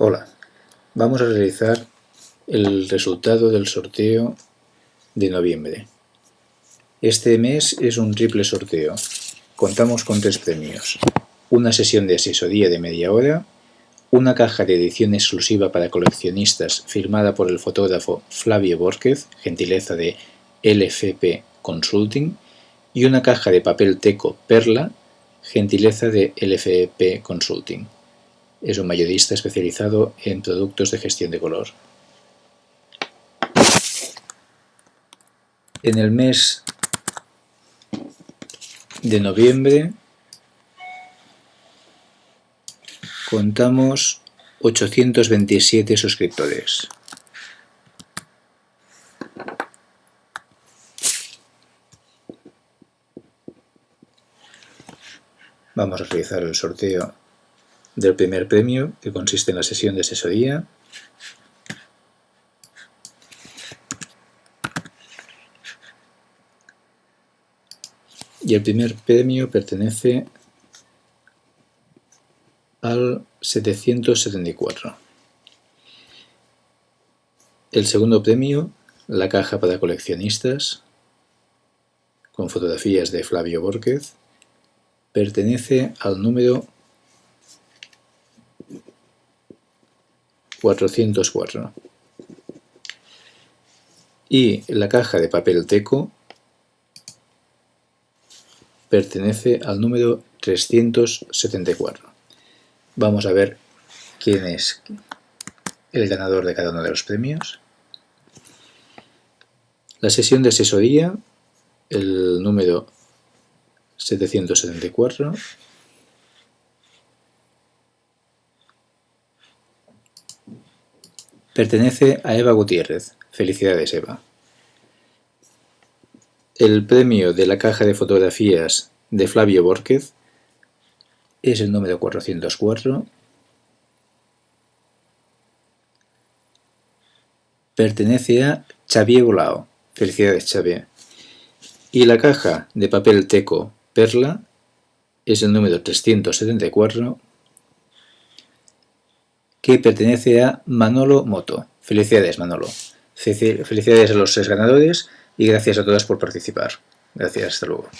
Hola, vamos a realizar el resultado del sorteo de noviembre. Este mes es un triple sorteo. Contamos con tres premios. Una sesión de asesoría de media hora, una caja de edición exclusiva para coleccionistas firmada por el fotógrafo Flavio Borquez, gentileza de LFP Consulting, y una caja de papel teco Perla, gentileza de LFP Consulting. Es un mayorista especializado en productos de gestión de color. En el mes de noviembre contamos 827 suscriptores. Vamos a realizar el sorteo del primer premio, que consiste en la sesión de asesoría. Y el primer premio pertenece al 774. El segundo premio, la caja para coleccionistas, con fotografías de Flavio Borquez, pertenece al número 404. Y la caja de papel teco pertenece al número 374. Vamos a ver quién es el ganador de cada uno de los premios. La sesión de asesoría, el número 774 Pertenece a Eva Gutiérrez. Felicidades, Eva. El premio de la caja de fotografías de Flavio Borquez es el número 404. Pertenece a Xavier Bolao. Felicidades, Xavier. Y la caja de papel teco Perla es el número 374 que pertenece a Manolo Moto. Felicidades Manolo. Felicidades a los seis ganadores y gracias a todas por participar. Gracias, hasta luego.